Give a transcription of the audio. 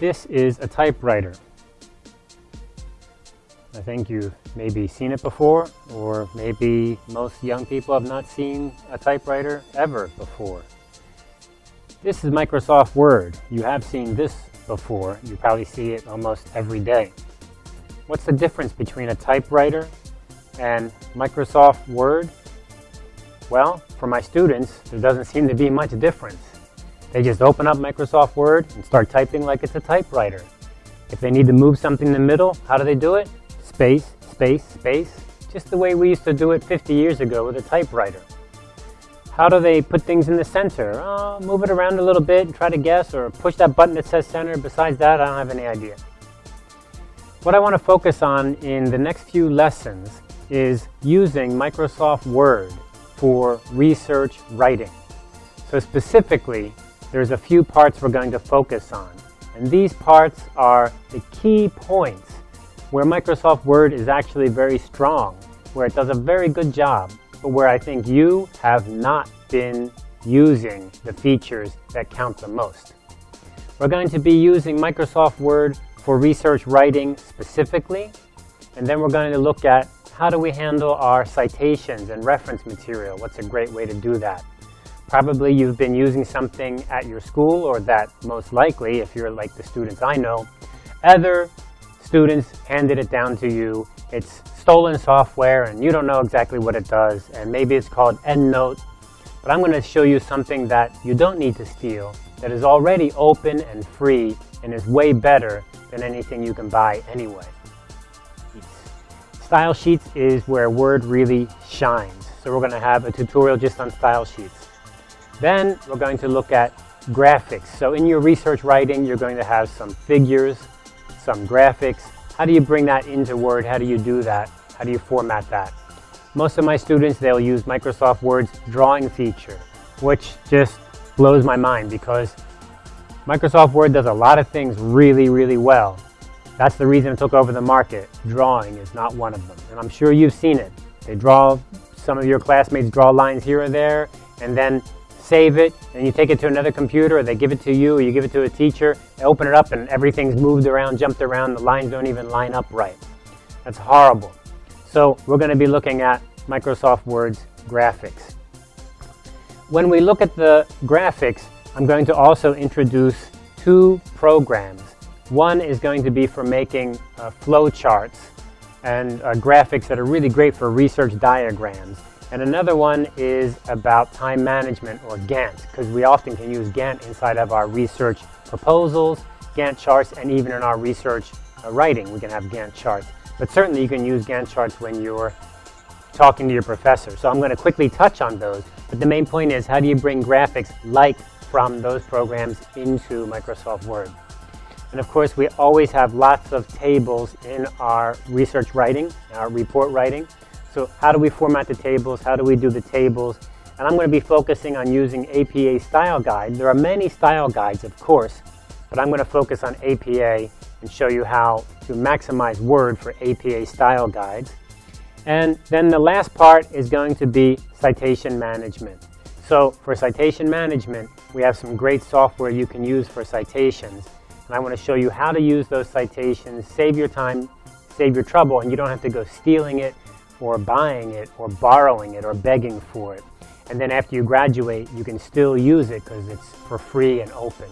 This is a typewriter. I think you've maybe seen it before, or maybe most young people have not seen a typewriter ever before. This is Microsoft Word. You have seen this before. You probably see it almost every day. What's the difference between a typewriter and Microsoft Word? Well, for my students, there doesn't seem to be much difference. They just open up Microsoft Word and start typing like it's a typewriter. If they need to move something in the middle, how do they do it? Space, space, space. Just the way we used to do it 50 years ago with a typewriter. How do they put things in the center? Oh, move it around a little bit and try to guess or push that button that says center. Besides that, I don't have any idea. What I want to focus on in the next few lessons is using Microsoft Word for research writing. So specifically, there's a few parts we're going to focus on. And these parts are the key points where Microsoft Word is actually very strong, where it does a very good job, but where I think you have not been using the features that count the most. We're going to be using Microsoft Word for research writing specifically, and then we're going to look at how do we handle our citations and reference material? What's a great way to do that? Probably you've been using something at your school or that most likely, if you're like the students I know, other students handed it down to you. It's stolen software and you don't know exactly what it does and maybe it's called EndNote. But I'm going to show you something that you don't need to steal that is already open and free and is way better than anything you can buy anyway. Style Sheets is where Word really shines. So we're going to have a tutorial just on Style Sheets. Then we're going to look at graphics. So in your research writing, you're going to have some figures, some graphics. How do you bring that into Word? How do you do that? How do you format that? Most of my students, they'll use Microsoft Word's drawing feature, which just blows my mind because Microsoft Word does a lot of things really, really well. That's the reason it took over the market. Drawing is not one of them. And I'm sure you've seen it. They draw, some of your classmates draw lines here or there, and then save it, and you take it to another computer, or they give it to you, or you give it to a teacher, they open it up and everything's moved around, jumped around, the lines don't even line up right. That's horrible. So we're going to be looking at Microsoft Word's graphics. When we look at the graphics, I'm going to also introduce two programs. One is going to be for making uh, flow charts and uh, graphics that are really great for research diagrams. And another one is about time management or Gantt, because we often can use Gantt inside of our research proposals, Gantt charts, and even in our research uh, writing, we can have Gantt charts. But certainly you can use Gantt charts when you're talking to your professor. So I'm going to quickly touch on those. But the main point is how do you bring graphics like from those programs into Microsoft Word? And of course, we always have lots of tables in our research writing, our report writing. So how do we format the tables? How do we do the tables? And I'm going to be focusing on using APA Style Guide. There are many style guides, of course, but I'm going to focus on APA and show you how to maximize Word for APA style guides. And then the last part is going to be citation management. So for citation management, we have some great software you can use for citations. And I want to show you how to use those citations, save your time, save your trouble, and you don't have to go stealing it or buying it or borrowing it or begging for it. And then after you graduate, you can still use it because it's for free and open.